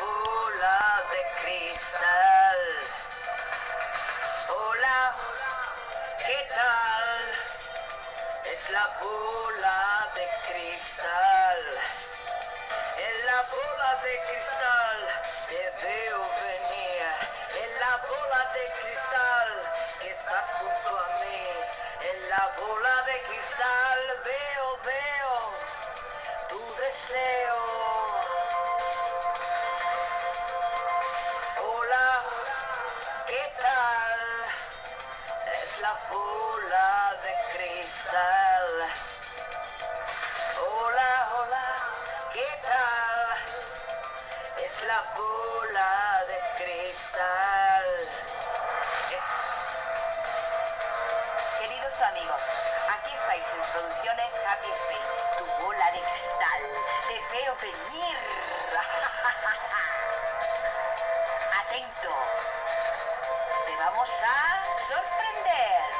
bola de cristal. Hola, ¿qué tal? Es la bola de cristal. En la bola de cristal te veo venir. En la bola de cristal que estás junto a mí. En la bola de cristal veo, veo tu deseo. ¿Qué tal? Es la bola de cristal. Hola, hola, ¿qué tal? Es la bola de cristal. Queridos amigos, aquí estáis en Producciones Happy Space, tu bola de cristal. Te veo venir. Atento vamos a sorprender.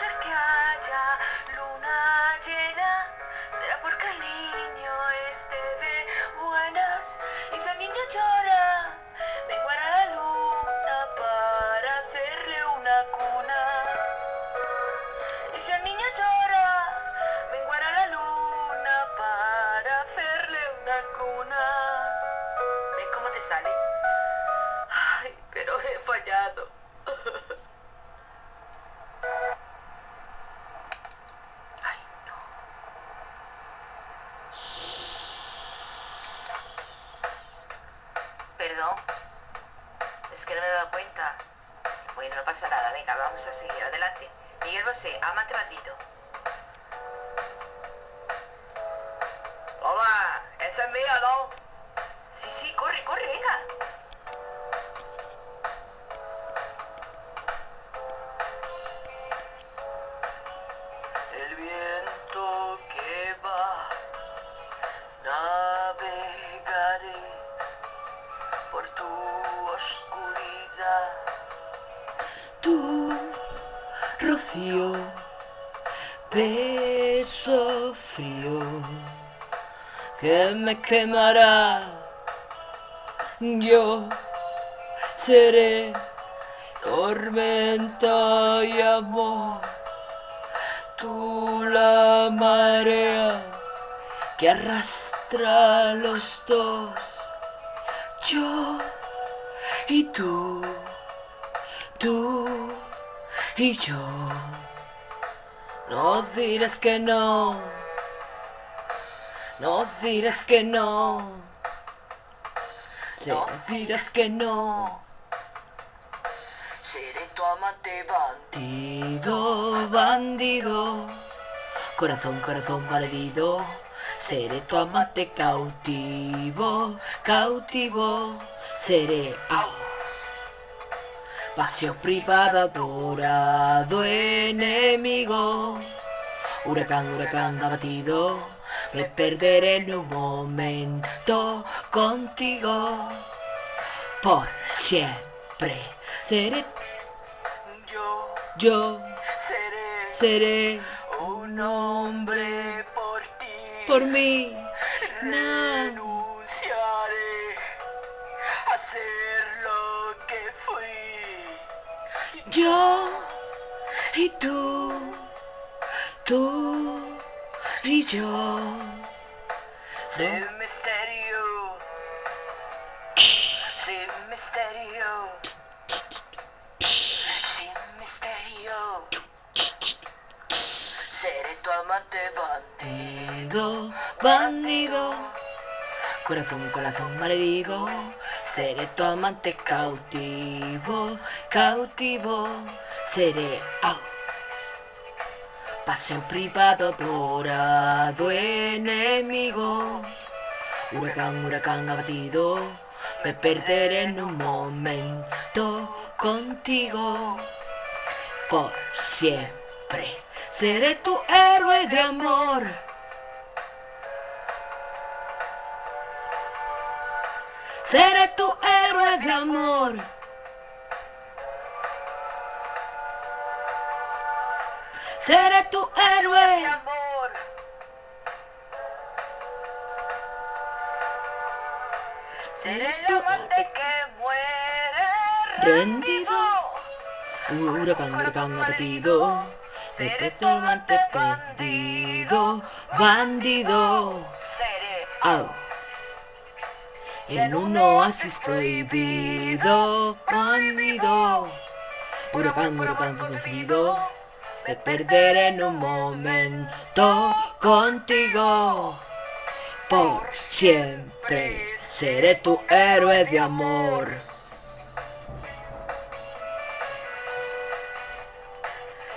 se schiaccia. No. Es que no me he dado cuenta. Bueno, no pasa nada. Venga, vamos a seguir. Adelante. Miguel Bosé, amate bandito. Hola, esa es mía, ¿no? Sí, sí, corre, corre, venga. Beso frío que me quemará. Yo seré tormenta y amor. Tú la marea que arrastra los dos. Yo y tú, tú y yo. No dirás que no, no dirás que no, no dirás que no. Seré tu amante bandido. Bandido, corazón, corazón malherido, seré tu amante cautivo, cautivo, seré au. Pasión privada, adorado enemigo, huracán, huracán abatido, me perderé en un momento contigo, por siempre, seré Yo yo, seré seré un hombre por ti. por mí. Renunciaré a ser Yo y tú, tú y yo. Sin misterio. Sin misterio. Sin misterio. Seré tu amante bandido. Bandido, corazón, corazón malherido, seré tu amante cautivo, cautivo, seré au. Pasión privado, dorado enemigo, huracán, huracán abatido, me perderé en un momento contigo, por siempre, seré tu héroe de amor. Seré tu héroe de amor. Seré tu héroe. amor. Seré el amante que muere rendido. Huracán, huracán abatido. Seré tu amante bandido, bandido. Seré. En un oasis prohibido, prohibido. Huracán, huracán conocido. Me perderé en un momento contigo. Por siempre seré tu héroe de amor.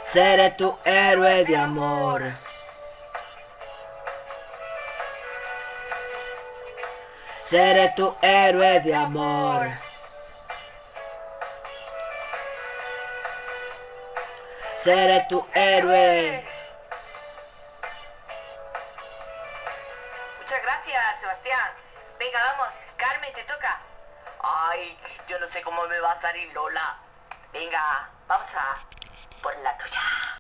Seré tu héroe de amor. Seré tu héroe de amor. Seré tu héroe. Muchas gracias, Sebastián. Venga, vamos. Carmen, te toca. Ay, yo no sé cómo me va a salir Lola. Venga, vamos a por la tuya.